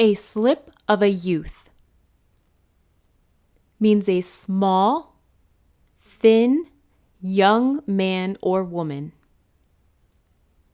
A slip of a youth means a small, thin, young man or woman.